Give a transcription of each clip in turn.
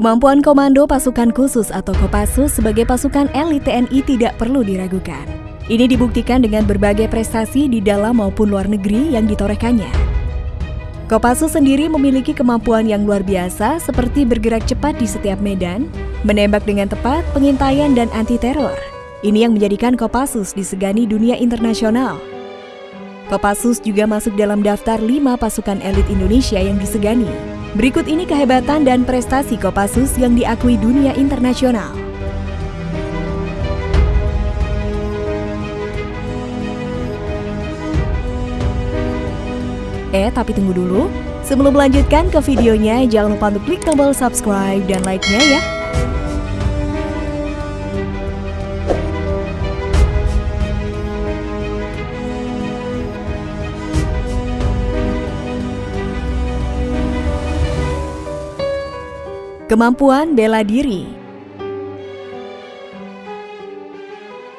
Kemampuan Komando Pasukan Khusus atau Kopassus sebagai pasukan elit TNI tidak perlu diragukan. Ini dibuktikan dengan berbagai prestasi di dalam maupun luar negeri yang ditorehkannya. Kopassus sendiri memiliki kemampuan yang luar biasa seperti bergerak cepat di setiap medan, menembak dengan tepat, pengintaian, dan anti-teror. Ini yang menjadikan Kopassus disegani dunia internasional. Kopassus juga masuk dalam daftar 5 pasukan elit Indonesia yang disegani. Berikut ini kehebatan dan prestasi Kopassus yang diakui dunia internasional. Eh, tapi tunggu dulu. Sebelum melanjutkan ke videonya, jangan lupa untuk klik tombol subscribe dan like-nya ya. Kemampuan bela diri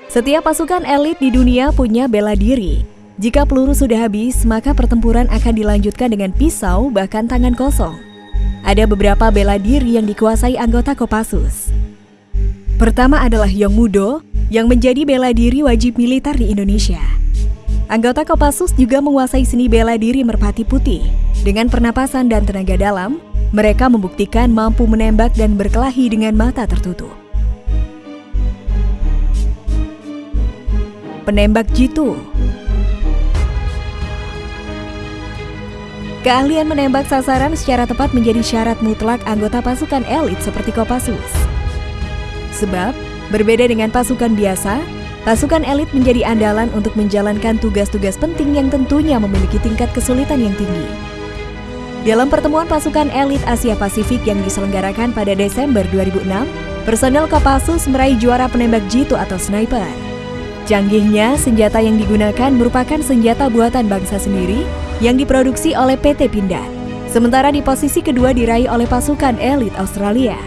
Setiap pasukan elit di dunia punya bela diri. Jika peluru sudah habis, maka pertempuran akan dilanjutkan dengan pisau bahkan tangan kosong. Ada beberapa bela diri yang dikuasai anggota Kopassus. Pertama adalah Yong Mudo, yang menjadi bela diri wajib militer di Indonesia. Anggota Kopassus juga menguasai seni bela diri merpati putih. Dengan pernapasan dan tenaga dalam, mereka membuktikan mampu menembak dan berkelahi dengan mata tertutup. Penembak jitu Keahlian menembak sasaran secara tepat menjadi syarat mutlak anggota pasukan elit seperti Kopassus. Sebab, berbeda dengan pasukan biasa, pasukan elit menjadi andalan untuk menjalankan tugas-tugas penting yang tentunya memiliki tingkat kesulitan yang tinggi. Dalam pertemuan pasukan elit Asia Pasifik yang diselenggarakan pada Desember 2006, personel Kopassus meraih juara penembak jitu atau sniper. Canggihnya, senjata yang digunakan merupakan senjata buatan bangsa sendiri yang diproduksi oleh PT Pindad. Sementara di posisi kedua diraih oleh pasukan elit Australia.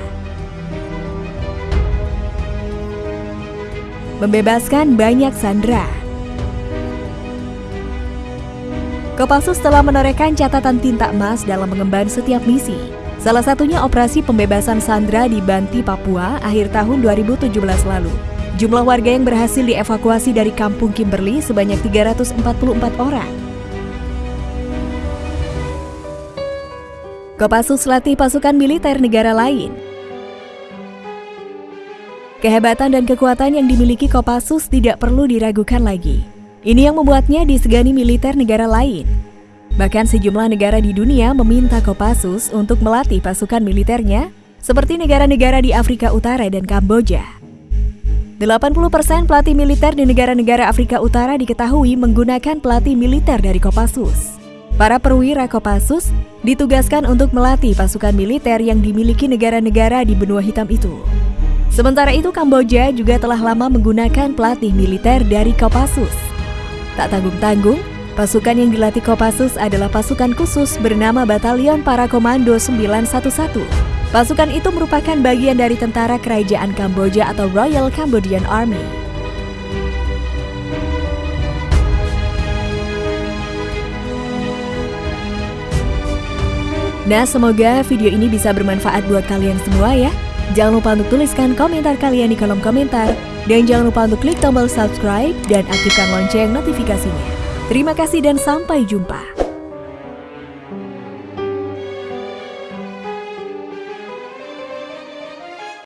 Membebaskan banyak sandera Kopassus telah menorehkan catatan tinta emas dalam mengemban setiap misi. Salah satunya operasi pembebasan Sandra di Banti, Papua akhir tahun 2017 lalu. Jumlah warga yang berhasil dievakuasi dari kampung Kimberley sebanyak 344 orang. Kopassus latih pasukan militer negara lain. Kehebatan dan kekuatan yang dimiliki Kopassus tidak perlu diragukan lagi. Ini yang membuatnya disegani militer negara lain. Bahkan sejumlah negara di dunia meminta Kopassus untuk melatih pasukan militernya, seperti negara-negara di Afrika Utara dan Kamboja. 80% pelatih militer di negara-negara Afrika Utara diketahui menggunakan pelatih militer dari Kopassus. Para perwira Kopassus ditugaskan untuk melatih pasukan militer yang dimiliki negara-negara di benua hitam itu. Sementara itu Kamboja juga telah lama menggunakan pelatih militer dari Kopassus. Tak tanggung-tanggung, pasukan yang dilatih Kopassus adalah pasukan khusus bernama Batalion Para Komando 911. Pasukan itu merupakan bagian dari tentara kerajaan Kamboja atau Royal Cambodian Army. Nah, semoga video ini bisa bermanfaat buat kalian semua ya. Jangan lupa untuk tuliskan komentar kalian di kolom komentar. Dan jangan lupa untuk klik tombol subscribe dan aktifkan lonceng notifikasinya. Terima kasih dan sampai jumpa.